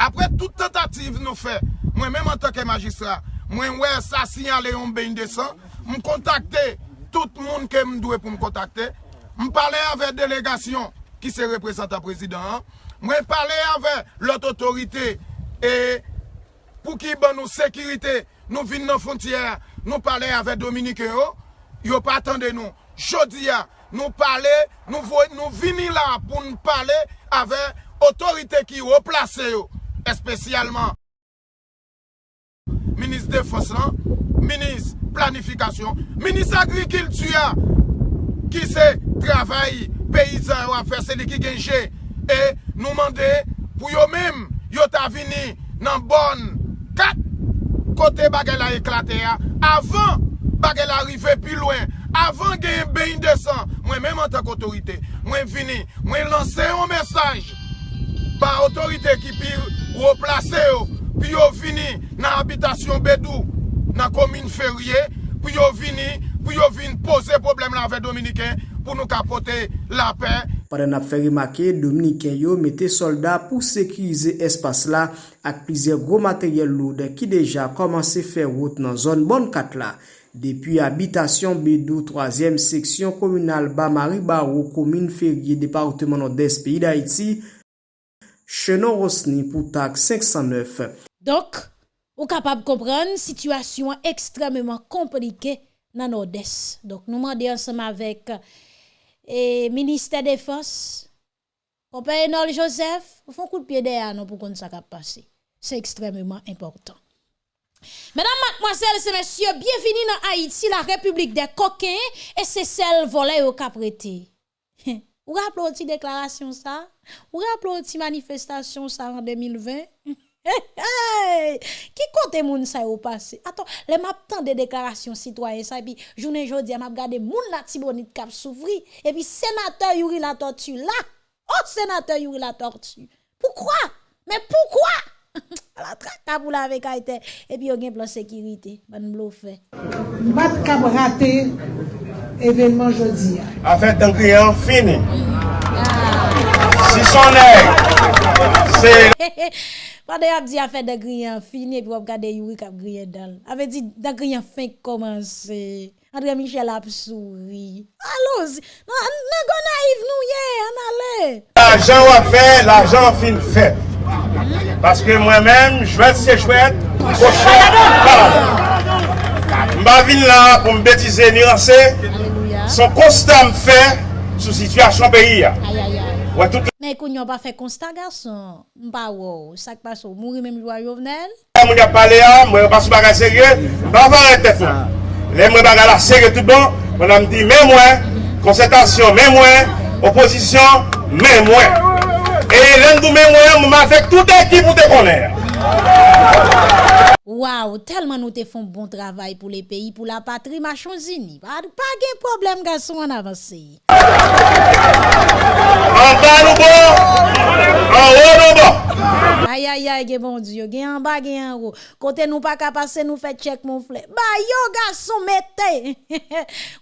N: apre tout tentative nou fe, mwen menm an toke magistra, mwen wè sa sinyale yon ben desan, m kontakte tout moun ke m dwe pou m kontakte, m pale avè delegasyon ki se representa prezident, mwen pale avè lot otorite, e pou ki ban nou sekirite, nou vin nan fontyer, nou pale avè Dominique yo, yo pa atende nou, jodi ya, nous parler, nous, nous venons là pour nous parler avec l'autorité qui est placée, spécialement ministre défense, ministre planification, ministre agriculture, qui c'est travail paysan à faire, c'est lui qui gagne. Et nous demander pour eux-mêmes, ils ont venu dans bonne 4 côté bagel a éclaté avant bagel arrivé plus loin Avan gen beyin de san, mwen menman tak otorite, mwen vini, mwen lanse yon mesaj, pa otorite ki pi replase yo, pi yo vini nan habitasyon bedou, nan komine ferye, pi yo vini, pi yo vini pose problem la ve Dominiken, pou nou kapote la pe.
C: Padan ap fè rimake, Dominiken yo mette soldat pou sekirize espas la, ak plize gro materyel loud ki deja komanse fè route nan zon bon kat la. Depi abitasyon Bedou, 3e seksyon komunal Bamari Barou, komine Ferye, departement Nord-Est, peyi d'Haïti, chenon rosni pou tak 509.
A: Dok, ou kapab kompran, situasyon ekstrememan komplike nan Nord-Est. Dok nou mande ansam avek e, Ministè Défense, kompè Enol Joseph, ou fon kou piede anon pou kon sa kap pase. Se ekstrememan important. Mèdam matmoazèl se mèsyè, bienveni nan Haïti, la Republik (laughs) (laughs) de Kokè, e se sel volè ou kaprete. Ou rapplo ti deklarasyon sa? Ou rapplo ti manifestasyon sa an 2020? Ki kote moun sa yo pase? Aton, le map tan de deklarasyon sitwaye sa, epi jounen jodi, map gade moun la tibonit kap souvri, epi senatè yuri la tortu la, oh senatè yuri la tortu. Poukwa? Men poukwa? la traka pou la vek a ite, epi yo gen plan sekirite, ban mlo fe.
J: Mat kap rate evenman jodi
O: ya. A fe tan kriyan fini. Si son neg. Pande
A: yo ap di a fe tan kriyan fini, epi wap gade yuri kap kriyan dal. A fe di tan kriyan fin komanse. Andre Michel ap souri. Alo, nan, nan go naif nou ye, an ale.
O: L'ajan wap fe, l'ajan fin fe. Paske mwen men, jwet se jwet, poche. Mba vin la pou mbetize ni anse, son konstan mfe sou situasyon peyi ya.
A: Mwen kon yon pa fe konstan gason, mba wou, sak pa sou mouri men mjwa jovnel.
O: Mwen yon pale ya, mwen yon pa sou bagay serye, mba varet rete fwa. Le mwen bagay la serye tout bon, mwen an mdi men mwen, konsentasyon men mwen, oposisyon men mwen. E len dou men mwen mwen masek tout ekip ou te konen.
A: Waw, telman nou te fon bon travay pou le peyi, pou la patri machon zini. Pa gen problem gason an avansi.
O: An tan nou bon, an ou nou bon.
A: Ayayay gen bon diyo, gen an ba gen an ou. Kote nou pa kapase nou fè tchek moun flè. Ba yo gason mette.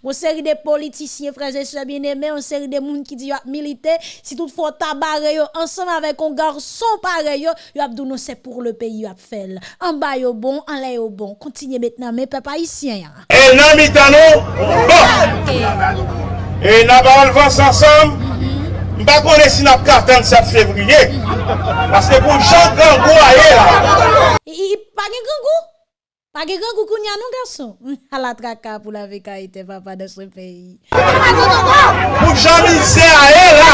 A: Ou (laughs) seri de politisye freze se bien eme, ou seri de moun ki di yo ap milite, si tout fò tabare yo, ansan avèk on garson pare yo, yo ap douno se pou le peyi yo ap fel. An ba yo bon, an la yo bon. Kontinye met nan me pe pa isyen ya.
O: E nan mi tanou, bon. E nan ba alvans Mpa kone si nap ka 27 fevriye, paske pou jan gangou a ye la.
A: E, e, I pagi gangou? Pagi gangou koun ya nou gason? (laughs) A la traka pou la veka ite papa de se peyi.
O: Pou jan mize a ye la.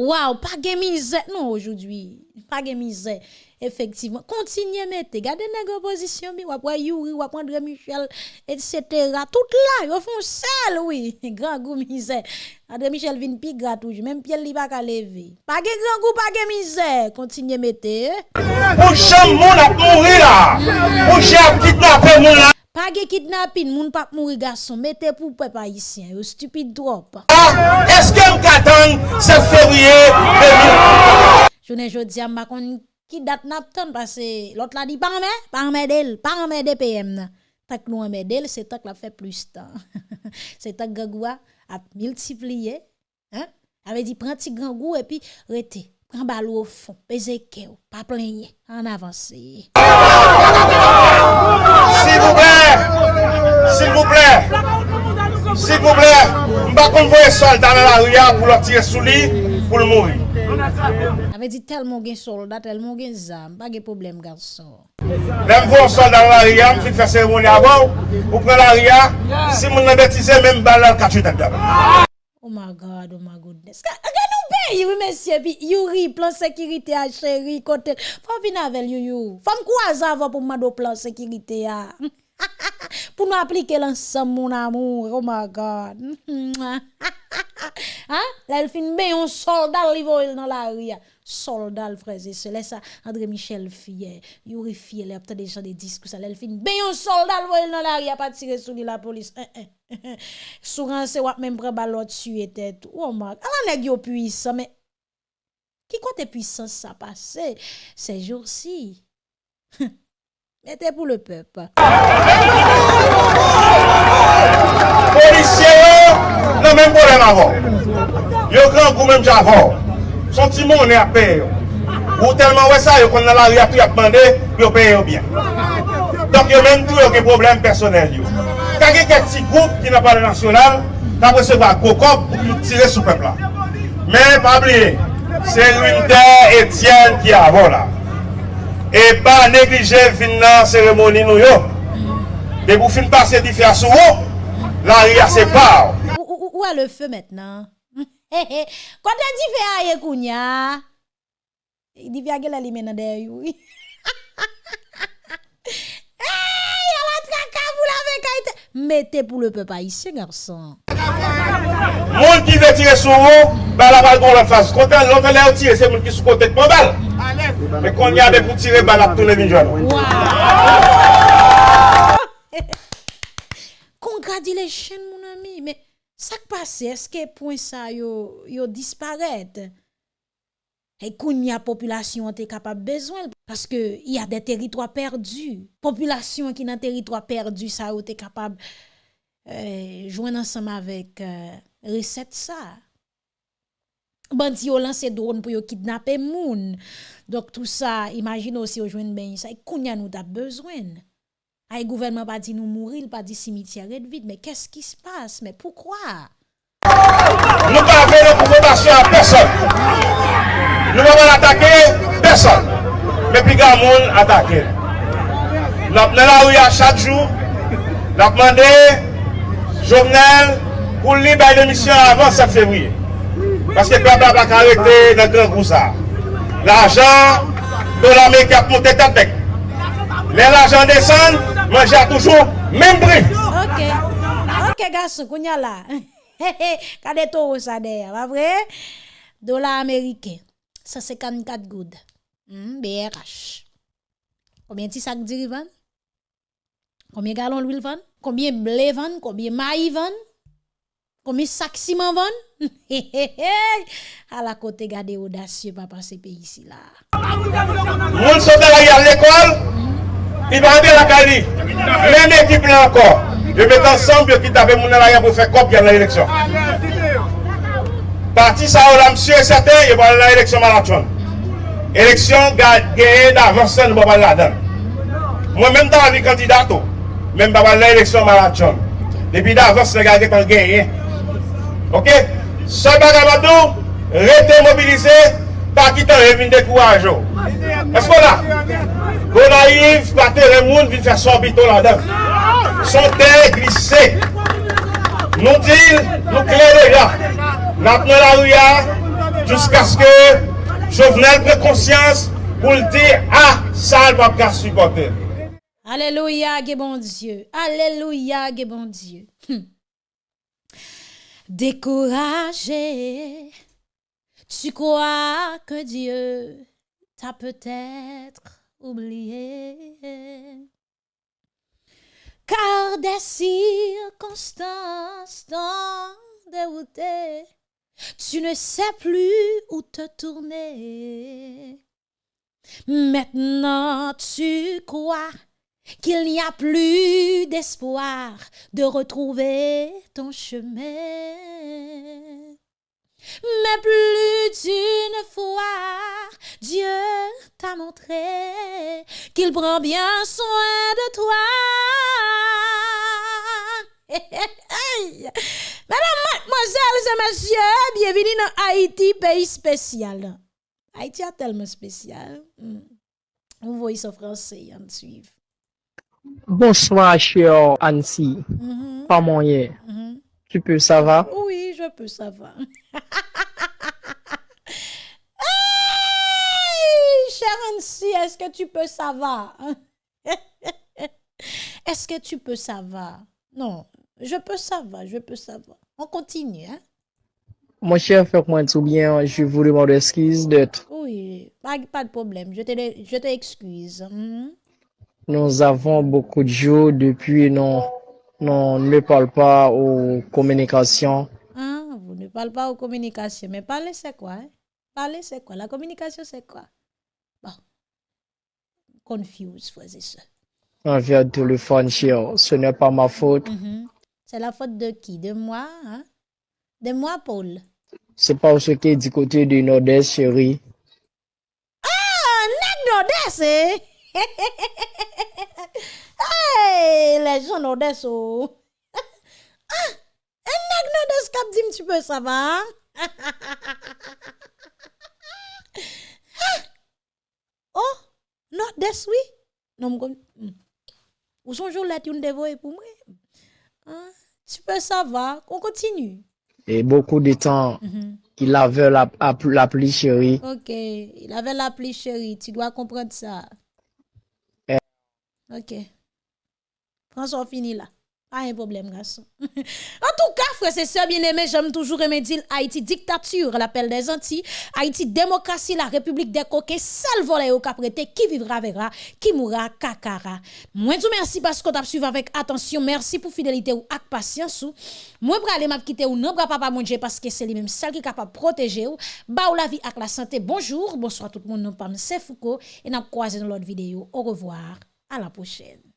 A: Waw, pagi mize nou ojoudwi. Oujoudwi, pagi Mize. Efektivman, kontinye mette, gade negre pozisyon mi, wap Yuri, wap Andre Michel, etc. (laughs) Tout la, yo fon sel, oui. Gran gou mize. Andre Michel vin pi gratouj, menm piel li baka leve. Page gran gou, page mize. Kontinye mette.
O: Pou chan moun ap mouri la. Pou chan ap kitnape moun la.
A: Pas de kidnapping, moun pas mourir garçon, mettez pour peuple haïtien, yo stupide trop.
O: Est-ce que m'katan 7 février 2000?
A: Je ne jodi a ma kon qui date napton parce que l'autre la dit pas mais pas mais d'elle, pas mais de PM. nan. Tak nou mais d'elle, c'est tak la fait plus temps. (laughs) c'est tak gagwa a multiplié, hein? Avait dit prends petit grand goût et puis rete. Prends ballon au fond, pèse kèw, pas plaigner, en avance.
O: S'il vous plaît, s'il vous plaît, s'il vous plaît, m'pa konvoye soldat dans la rue pour le tirer sous lui pour le mourir.
A: ve di telman gen soldat, telman gen zam, pa gen problem ganson.
O: Mem vou an soldat la riyan, mfik fè seremoni avan, ou pren la riyan, si moun nan betize, mem balal kachu tak dam.
A: Oh my God, oh my goodness. Gè nou pe, yowi mesye, pi yori, plan sekirite a cheri, kote, fò vinavel yoyou. Fòm kwa zavò pou mado plan sekirite a. (laughs) pour nous appliquer l'ensemble mon amour oh my god (laughs) hein là il fin bien un soldat il dans la rue soldats, frères et sœurs. ça André Michel fier, Yuri fier, les après des gens des disques, ça l'elfin. Ben un soldat, voyez dans la rue, a pas tiré sur la police. Eh, eh, eh, souran c'est wap même prend ballot tuer tête. Oh, man. Alors, ah, nèg yo puissant, mais qui compte puissance ça passé ces jours-ci? (laughs) Mettez pour le peuple.
O: Policiers, le même problème avant. Yo grand goût même j'avant. Sentiment on est à payer. Ou tellement ouais ça, kon a la rue à demander, puis on paye bien. Donc yo y a yo tout des problèmes yo. Quand il y a quelques petits groupes qui n'ont pas de national, tu as recevoir un gros corps pour tirer sur le peuple là. Mais pas oublier, c'est l'unité Étienne qui est avant là. Et pas négliger la cérémonie nous. Et pour finir passer différents sous la rue à ses
A: parts. Où est le feu maintenant (laughs) Kote di fe a ye kounya? Di fe a gela li menan de yu. (laughs) Hey, ala traka pou la ve kaite. Mete pou le pepa isye, garçon.
O: Moun ki ve tire sou ou, ba la bal gon la fase. Kote an lontan le ou tire, se moun ki sou kote kon bal. Me kon yade pou tire, ba la pou le vinjouan. Wow! Kongradile
A: chen moun ami, me... Sak pase, eske pwen sa yo, yo disparet? E koun ya populasyon te kapab bezwen, paske ya de teritwa perdu. Populasyon ki nan teritwa perdu sa yo te kapab euh, jwen ansam avèk euh, reset sa. Bandi yo lanse drone pou yo kidnapè e moun. Dok tout sa, imagine osi yo jwen ben yisa, e koun ya nou da bezwen. Ay gouvernement pas dit nous mourir, il pas dit cimetière est vide. Mais qu'est-ce qui se passe? Mais pourquoi?
O: Nous ne pas faire confrontation à personne. Nous ne pas attaquer personne. Mais puis grand monde attaqué. Nous avons la rue à chaque jour. Nous avons demandé journal pour libérer l'émission avant 7 février. Parce que le peuple n'a pas arrêté dans le grand groupe. L'argent de l'armée qui a monté tête Mais l'argent descend, manger toujours même prix.
A: Ok. Ok, garçon, kounya là. Kade toro ça derrière, pas vrai? Dollar américain. 154 good. Hmm, BRH. Combien de sacs de? Combien de gallons d'huile vend? Combien de blé vend? Combien de vend? Combien de sacs ciment vend? (laughs) à la côté, gardez audacieux, papa, ce pays ici là.
O: Moun I bande la kali. Men ekip la ankon. Yo met ansanm yo ki dave moun alayan pou fe kop yon la eleksyon. Parti sa ou la msye sate, yo ban la eleksyon maraton. Eleksyon geye da vansan mou ban la dan. Mwen men dan avi kandidato. Men ban la eleksyon maraton. Depi da vansan gade kon geye. Ok? Sa baga madou, rete mobilize. pa ki tan e vin dekouaj yo. Esko la? Go la yiv, pate le moun vin fè sorbito la dem. Sote glise. Nou dil, nou kleri ya. Nap nou la ou ya, jousk aske jovenel pre konsyans pou l di a ah, sal pa ka subote.
A: Aleluya ge bon Diyo. Aleluya ge bon Diyo. Hm. Dekouraje. Tu crois que Dieu t'a peut-être oublié? car des circonstances t'ont dérouté. Tu ne sais plus où te tourner. Maintenant tu crois qu'il n'y a plus d'espoir de retrouver ton chemin. Mais plus d'une fois, Dieu t'a montré qu'il prend bien soin de toi. (laughs) Mesdames, mademoiselles et messieurs, bienvenue dans Haïti, pays spécial. Haïti est tellement spécial. Hmm. Vous voyez ça français, on suit.
P: Bonsoir, cher Annecy. Pas moyen.
A: Mhm.
P: Tu peux, ça va?
A: Oui, je peux, ça va. (laughs) Hey, Annecy, est-ce que tu peux, ça va? (laughs) est-ce que tu peux, ça va? Non, je peux, ça va, je peux, ça va. On continue, hein?
P: Mon cher, fais-moi tout bien. Je vous demande excuse d'être.
A: Oui, pas, pas de problème, je te, je t'excuse. Mhm.
P: Nous avons beaucoup de jours depuis non, non ne parle pas aux communications.
A: Ah, vous ne parlez pas aux communications, mais parler c'est quoi? Hein? Parler c'est quoi? La communication c'est quoi? Bon, confuse, frères et sœurs.
P: Envers téléphone, cher. Ce n'est pas ma faute.
A: Mhm. C'est la faute de qui? De moi? Hein? De moi, Paul?
P: C'est parce que du côté du nord-est, chérie.
A: Ah, nèg nordeste, eh? (laughs) Hey, les gens n'ont des (laughs) ah, un nèg n'ont des cap dit tu peux ça va. (laughs) ah, oh, non des oui. Non comme Ou son jour là tu ne dévoyé pour moi. Ah, tu peux ça va, on continue.
P: Et beaucoup de temps
A: mm -hmm.
P: il avait la, la la pluie chérie.
A: OK, il avait la pluie chérie, tu dois comprendre ça.
P: Eh.
A: OK. François, fini là. Pas un problème, garçon. (laughs) en tout cas, frère, c'est ça, bien aimé, j'aime toujours aimer dire Haïti dictature, l'appel des Antilles, Haïti démocratie, la république des coquins, seul volet au caprété, qui vivra verra, qui mourra kakara. Moi, tout merci parce que tu as suivi avec attention, merci pour fidélité ou patience ou. Moi, pour aller quitter ou non, papa mon Dieu, parce que c'est lui-même seul qui est capable de protéger ou, ba ou la vie ak la santé. Bonjour, bonsoir tout le monde, non pas c'est Foucault, et n'a croisé dans l'autre vidéo. Au revoir, à la prochaine.